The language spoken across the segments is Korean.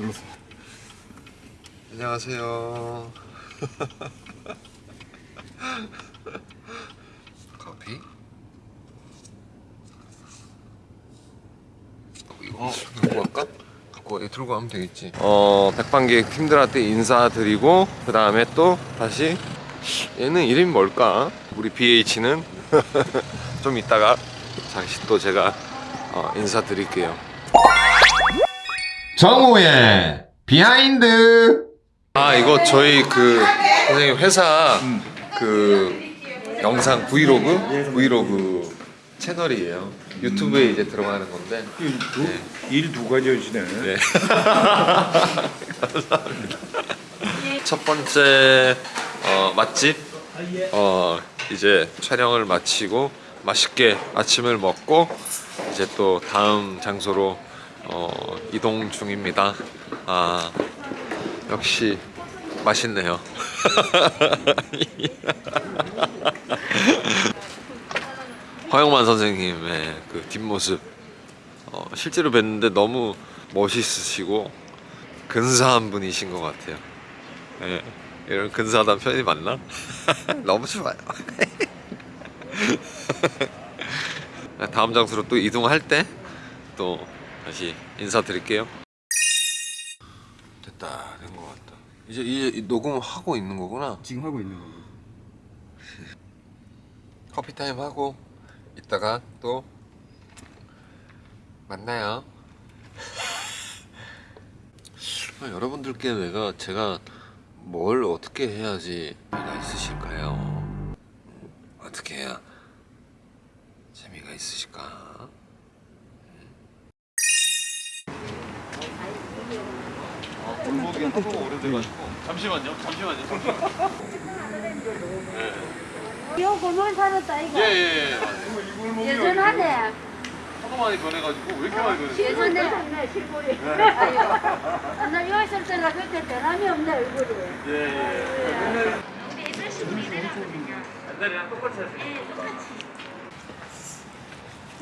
눌렀어. 안녕하세요. 커피? 어, 이거 들고 갈까? 갖고 들고 가면 되겠지. 어, 백반기획 팀들한테 인사드리고 그 다음에 또 다시 얘는 이름이 뭘까? 우리 BH는 좀 이따가 다시 또 제가 어, 인사드릴게요. 정우의 behind 아 이거 저희 그 선생님 회사 그 영상 vlog vlog 채널이에요. 유튜브에 이제 들어가는 건데. 네. 일두 가지 하시네. 네. 감사합니다. 첫 번째 어, 맛집 어, 이제 촬영을 마치고 맛있게 아침을 먹고 이제 또 다음 장소로 어, 이동 중입니다. 아 역시 맛있네요. 허영만 선생님의 그 뒷모습 어, 실제로 뵀는데 너무 멋있으시고 근사한 분이신 것 같아요. 예, 이런 근사하다는 표현이 맞나? 너무 좋아요. 다음 장소로 또 이동할 때또 다시 인사드릴게요. 됐다, 된 것 같다. 이제 이제 녹음하고 있는 거구나. 지금 하고 있는 거고. 커피 타임 하고 이따가 또 만나요. 아, 여러분들께 내가 제가 뭘 어떻게 해야지 재미가 있으실까요? 음, 어떻게 해야 재미가 있으실까? 골목이 하도 오래돼가지고. 잠시만요, 잠시만요. 요 골목에 살았다 이거 예예 예. 예전하네 하도 많이 변해가지고 왜 이렇게 많이 변했어요? 예전에 실물이 나 여기 있을 때나 그때 변함이 없네 얼굴이 예예.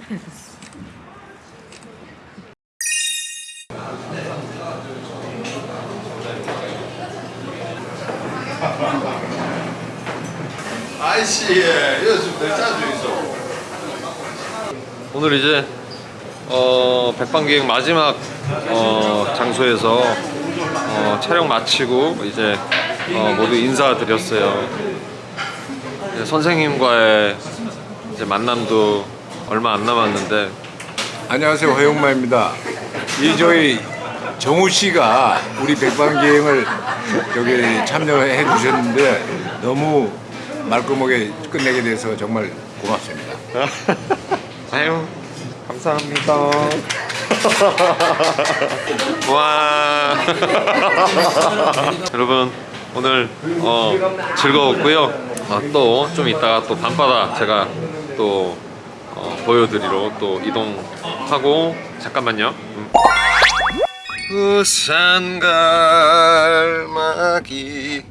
아이씨, 이거 좀 짜주 있어. 오늘 이제 어, 백반기획 마지막 어, 장소에서 어, 촬영 마치고 이제 어, 모두 인사드렸어요. 이제 선생님과의 이제 만남도 얼마 안 남았는데 안녕하세요 허용마입니다. 이 저희 정우 씨가 우리 백반기행을 여기 참여해 주셨는데 너무 말끔하게 끝내게 돼서 정말 고맙습니다. 아유 감사합니다. 와 여러분 오늘 어, 즐거웠고요. 또좀 이따가 또 밤바다 제가 또 어, 보여드리러 또 이동하고 잠깐만요. 음. 부산 갈마기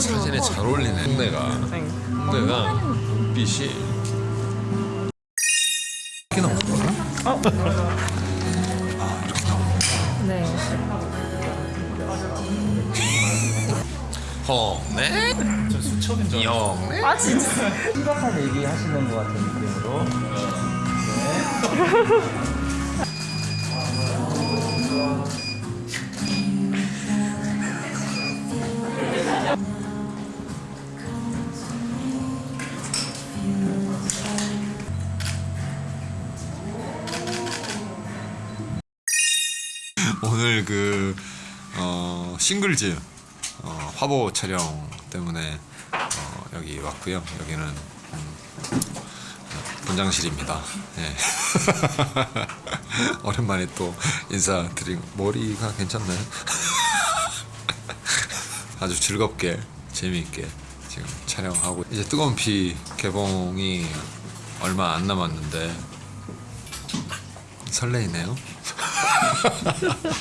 사진에 잘 어울리네 홍대가 홍대가 빛이 이렇게 나오더라? 네. 홍대? 영대? 아 진짜. 심각한 얘기 하시는 것 같은 느낌으로 오늘 그 어, 싱글즈 어, 화보 촬영 때문에 어, 여기 왔고요. 여기는 음, 어, 분장실입니다. 네. 오랜만에 또 인사드린 머리가 괜찮나요? 아주 즐겁게 재미있게 지금 촬영하고 이제 뜨거운 피 개봉이 얼마 안 남았는데 설레이네요. Yeah.